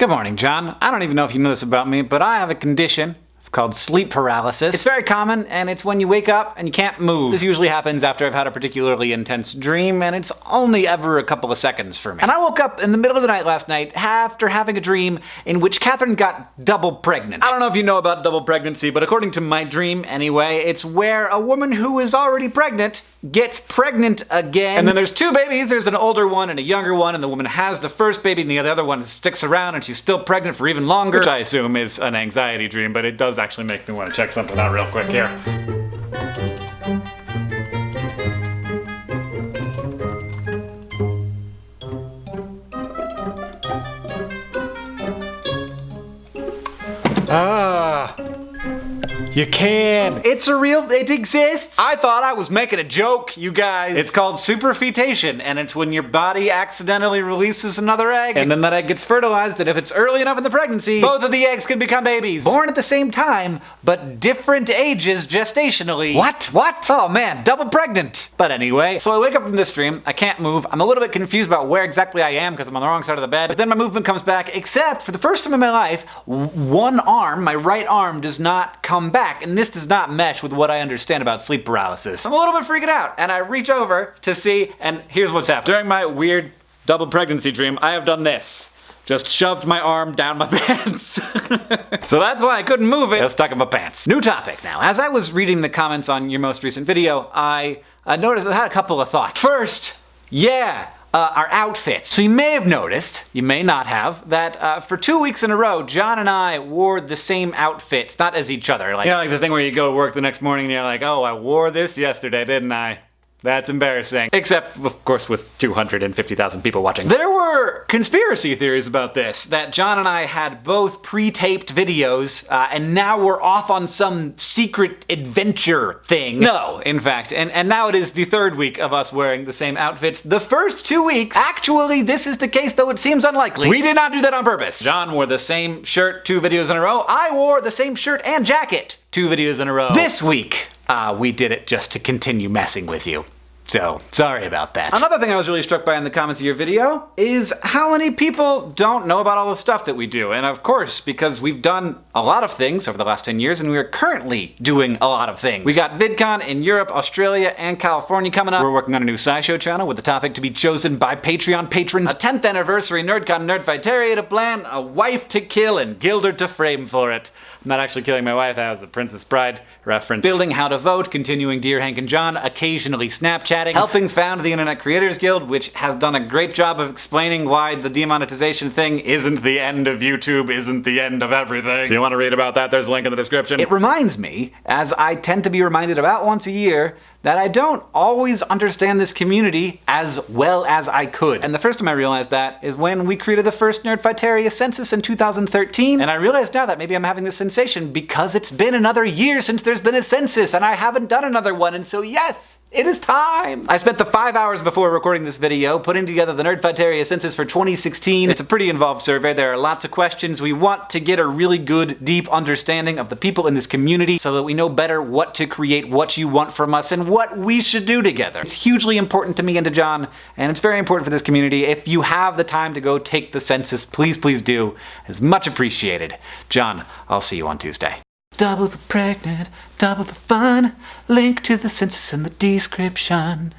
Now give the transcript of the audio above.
Good morning, John. I don't even know if you know this about me, but I have a condition it's called sleep paralysis. It's very common, and it's when you wake up and you can't move. This usually happens after I've had a particularly intense dream, and it's only ever a couple of seconds for me. And I woke up in the middle of the night last night after having a dream in which Catherine got double pregnant. I don't know if you know about double pregnancy, but according to my dream anyway, it's where a woman who is already pregnant gets pregnant again. And then there's two babies. There's an older one and a younger one, and the woman has the first baby, and the other one sticks around, and she's still pregnant for even longer. Which I assume is an anxiety dream, but it does actually make me want to check something out real quick here. You can. It's a real, it exists. I thought I was making a joke, you guys. It's called superfetation, and it's when your body accidentally releases another egg, and then that egg gets fertilized, and if it's early enough in the pregnancy, both of the eggs can become babies. Born at the same time, but different ages gestationally. What? What? Oh man, double pregnant. But anyway, so I wake up from this dream, I can't move, I'm a little bit confused about where exactly I am because I'm on the wrong side of the bed, but then my movement comes back, except for the first time in my life, one arm, my right arm, does not come back back, and this does not mesh with what I understand about sleep paralysis. I'm a little bit freaking out, and I reach over to see, and here's what's happened. During my weird double pregnancy dream, I have done this just shoved my arm down my pants. so that's why I couldn't move it. It's stuck in my pants. New topic now. As I was reading the comments on your most recent video, I uh, noticed I had a couple of thoughts. First, yeah, uh, our outfits. So you may have noticed, you may not have, that uh, for two weeks in a row, John and I wore the same outfits, not as each other. Like, you know, like the thing where you go to work the next morning and you're like, oh, I wore this yesterday, didn't I? That's embarrassing. Except, of course, with 250,000 people watching. There were conspiracy theories about this, that John and I had both pre-taped videos, uh, and now we're off on some secret adventure thing. No, in fact, and, and now it is the third week of us wearing the same outfits. The first two weeks, actually this is the case, though it seems unlikely. We did not do that on purpose. John wore the same shirt two videos in a row. I wore the same shirt and jacket two videos in a row. This week, uh, we did it just to continue messing with you. So, sorry about that. Another thing I was really struck by in the comments of your video is how many people don't know about all the stuff that we do. And of course, because we've done a lot of things over the last 10 years and we are currently doing a lot of things. We got VidCon in Europe, Australia, and California coming up. We're working on a new SciShow channel with a topic to be chosen by Patreon patrons. A 10th anniversary NerdCon Nerdfighteria to plan, a wife to kill, and Guilder to frame for it. I'm not actually killing my wife, that was a Princess Bride reference. Building how to vote, continuing Dear Hank and John, occasionally Snapchatting, helping found the Internet Creators Guild, which has done a great job of explaining why the demonetization thing isn't the end of YouTube, isn't the end of everything. If you want to read about that, there's a link in the description. It reminds me, as I tend to be reminded about once a year, that I don't always understand this community as well as I could. And the first time I realized that is when we created the first Nerdfighteria census in 2013, and I realize now that maybe I'm having this sensation because it's been another year since there's been a census and I haven't done another one, and so yes, it is time! I spent the five hours before recording this video putting together the Nerdfighteria census for 2016. It's a pretty involved survey. There are lots of questions. We want to get a really good, deep understanding of the people in this community so that we know better what to create, what you want from us, and what we should do together. It's hugely important to me and to John, and it's very important for this community. If you have the time to go take the census, please, please do. It's much appreciated. John, I'll see you on Tuesday. Double the pregnant, double the fun. Link to the census in the description.